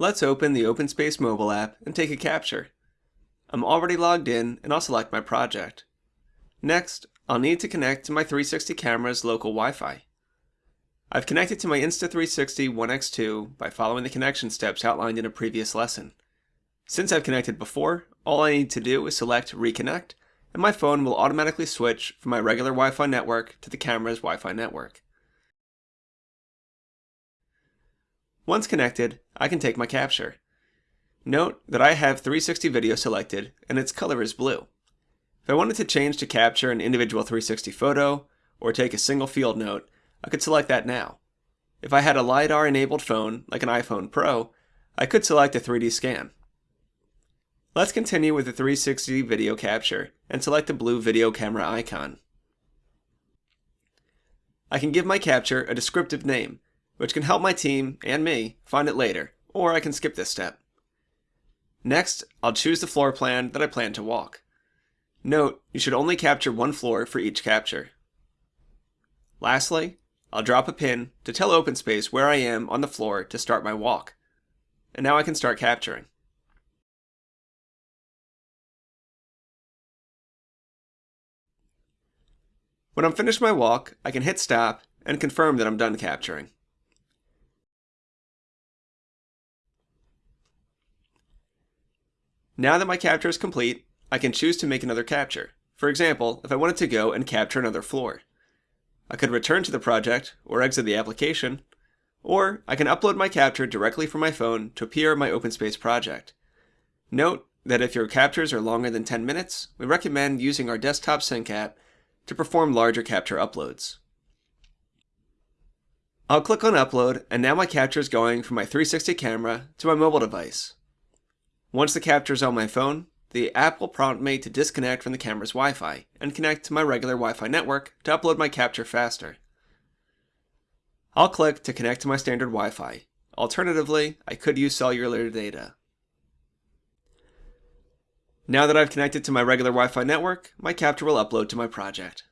Let's open the OpenSpace mobile app and take a capture. I'm already logged in and I'll select my project. Next, I'll need to connect to my 360 camera's local Wi-Fi. I've connected to my Insta360 One X2 by following the connection steps outlined in a previous lesson. Since I've connected before, all I need to do is select Reconnect, and my phone will automatically switch from my regular Wi-Fi network to the camera's Wi-Fi network. Once connected, I can take my capture. Note that I have 360 video selected and its color is blue. If I wanted to change to capture an individual 360 photo or take a single field note, I could select that now. If I had a LiDAR enabled phone, like an iPhone Pro, I could select a 3D scan. Let's continue with the 360 video capture and select the blue video camera icon. I can give my capture a descriptive name which can help my team and me find it later, or I can skip this step. Next, I'll choose the floor plan that I plan to walk. Note, you should only capture one floor for each capture. Lastly, I'll drop a pin to tell OpenSpace where I am on the floor to start my walk. And now I can start capturing. When I'm finished my walk, I can hit stop and confirm that I'm done capturing. Now that my capture is complete, I can choose to make another capture. For example, if I wanted to go and capture another floor. I could return to the project or exit the application, or I can upload my capture directly from my phone to appear in my OpenSpace project. Note that if your captures are longer than 10 minutes, we recommend using our desktop sync app to perform larger capture uploads. I'll click on upload and now my capture is going from my 360 camera to my mobile device. Once the capture is on my phone, the app will prompt me to disconnect from the camera's Wi-Fi and connect to my regular Wi-Fi network to upload my capture faster. I'll click to connect to my standard Wi-Fi. Alternatively, I could use cellular data. Now that I've connected to my regular Wi-Fi network, my capture will upload to my project.